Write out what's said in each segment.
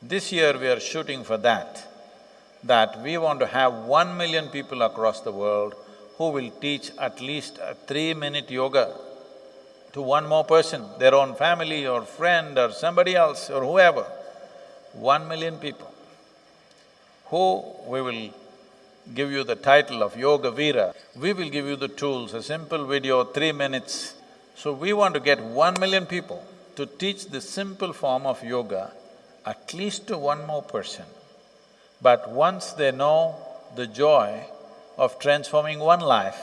This year we are shooting for that, that we want to have one million people across the world who will teach at least a three-minute yoga to one more person, their own family or friend or somebody else or whoever. One million people who we will give you the title of Yoga Veera. We will give you the tools, a simple video, three minutes. So we want to get one million people to teach this simple form of yoga at least to one more person. But once they know the joy of transforming one life,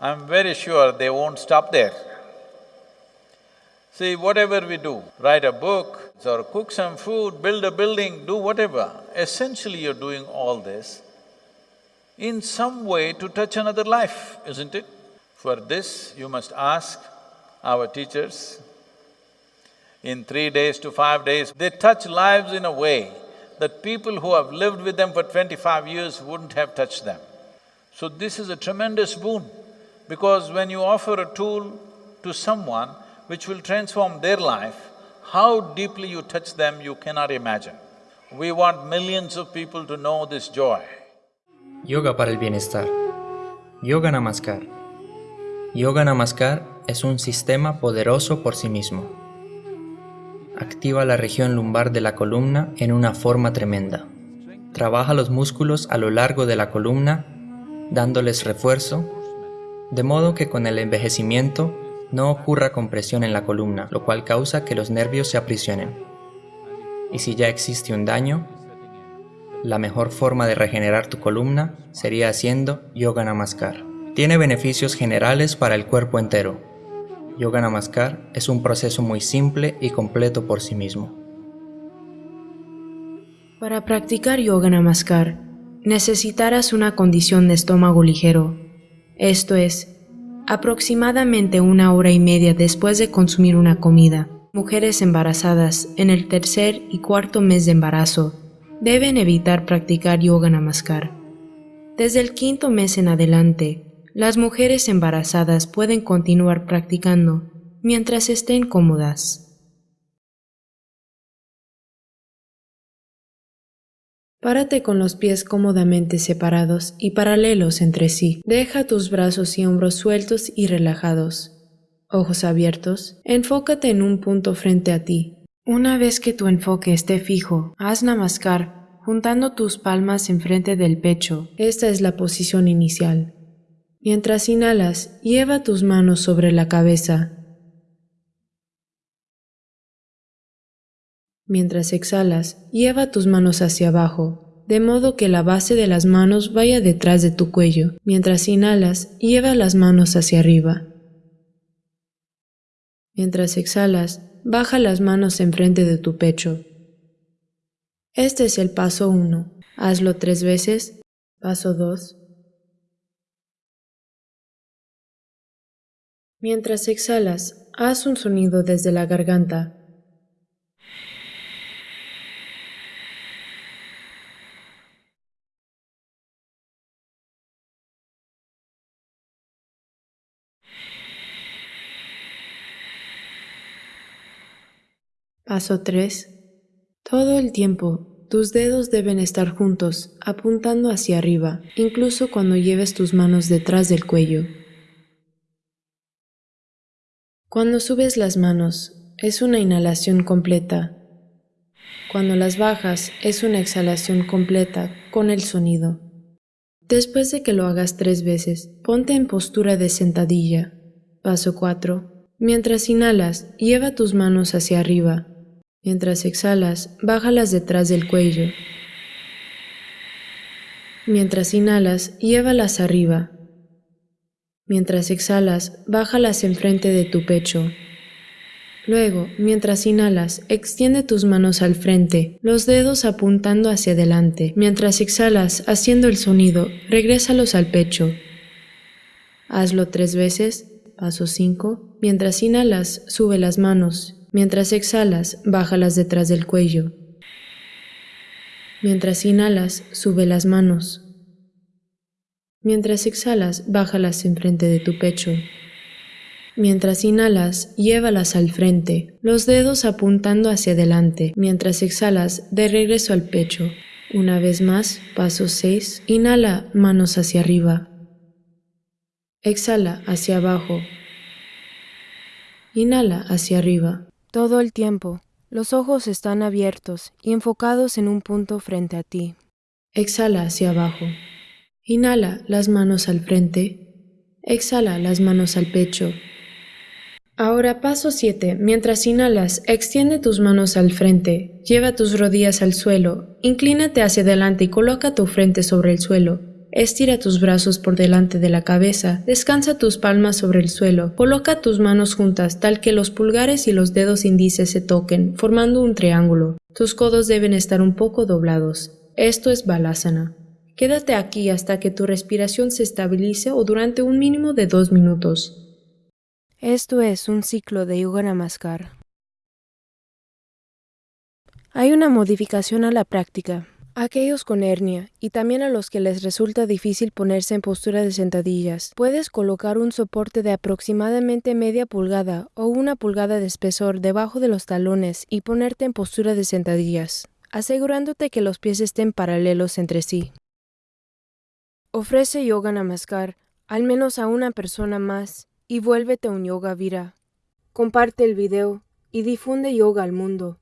I'm very sure they won't stop there. See, whatever we do, write a book or cook some food, build a building, do whatever, essentially you're doing all this in some way to touch another life, isn't it? For this, you must ask our teachers. In three days to five days, they touch lives in a way that people who have lived with them for twenty-five years wouldn't have touched them. So this is a tremendous boon, because when you offer a tool to someone which will transform their life, how deeply you touch them, you cannot imagine. We want millions of people to know this joy. Yoga para el bienestar. Yoga Namaskar. Yoga Namaskar es un sistema poderoso por sí mismo. Activa la región lumbar de la columna en una forma tremenda. Trabaja los músculos a lo largo de la columna, dándoles refuerzo, de modo que con el envejecimiento no ocurra compresión en la columna, lo cual causa que los nervios se aprisionen. Y si ya existe un daño, la mejor forma de regenerar tu columna sería haciendo Yoga Namaskar. Tiene beneficios generales para el cuerpo entero. Yoga Namaskar es un proceso muy simple y completo por sí mismo. Para practicar Yoga Namaskar, necesitarás una condición de estómago ligero, esto es, aproximadamente una hora y media después de consumir una comida. Mujeres embarazadas en el tercer y cuarto mes de embarazo deben evitar practicar yoga namaskar. Desde el quinto mes en adelante, las mujeres embarazadas pueden continuar practicando mientras estén cómodas. Párate con los pies cómodamente separados y paralelos entre sí. Deja tus brazos y hombros sueltos y relajados. Ojos abiertos, enfócate en un punto frente a ti. Una vez que tu enfoque esté fijo, haz namaskar juntando tus palmas enfrente del pecho. Esta es la posición inicial. Mientras inhalas, lleva tus manos sobre la cabeza. Mientras exhalas, lleva tus manos hacia abajo, de modo que la base de las manos vaya detrás de tu cuello. Mientras inhalas, lleva las manos hacia arriba. Mientras exhalas, baja las manos enfrente de tu pecho. Este es el paso 1. Hazlo tres veces. Paso 2. Mientras exhalas, haz un sonido desde la garganta. Paso 3. Todo el tiempo, tus dedos deben estar juntos, apuntando hacia arriba, incluso cuando lleves tus manos detrás del cuello. Cuando subes las manos, es una inhalación completa. Cuando las bajas, es una exhalación completa con el sonido. Después de que lo hagas tres veces, ponte en postura de sentadilla. Paso 4. Mientras inhalas, lleva tus manos hacia arriba, Mientras exhalas, bájalas detrás del cuello. Mientras inhalas, llévalas arriba. Mientras exhalas, bájalas enfrente de tu pecho. Luego, mientras inhalas, extiende tus manos al frente, los dedos apuntando hacia adelante. Mientras exhalas, haciendo el sonido, regrésalos al pecho. Hazlo tres veces. Paso 5. Mientras inhalas, sube las manos. Mientras exhalas, bájalas detrás del cuello. Mientras inhalas, sube las manos. Mientras exhalas, bájalas enfrente de tu pecho. Mientras inhalas, llévalas al frente, los dedos apuntando hacia adelante. Mientras exhalas, de regreso al pecho. Una vez más, paso 6. Inhala, manos hacia arriba. Exhala hacia abajo. Inhala hacia arriba. Todo el tiempo, los ojos están abiertos y enfocados en un punto frente a ti. Exhala hacia abajo. Inhala las manos al frente. Exhala las manos al pecho. Ahora paso 7. Mientras inhalas, extiende tus manos al frente, lleva tus rodillas al suelo, inclínate hacia adelante y coloca tu frente sobre el suelo. Estira tus brazos por delante de la cabeza, descansa tus palmas sobre el suelo, coloca tus manos juntas tal que los pulgares y los dedos índices se toquen, formando un triángulo. Tus codos deben estar un poco doblados. Esto es Balasana. Quédate aquí hasta que tu respiración se estabilice o durante un mínimo de dos minutos. Esto es un ciclo de Yoga Namaskar. Hay una modificación a la práctica. Aquellos con hernia y también a los que les resulta difícil ponerse en postura de sentadillas, puedes colocar un soporte de aproximadamente media pulgada o una pulgada de espesor debajo de los talones y ponerte en postura de sentadillas, asegurándote que los pies estén paralelos entre sí. Ofrece Yoga Namaskar al menos a una persona más y vuélvete un yoga vira. Comparte el video y difunde yoga al mundo.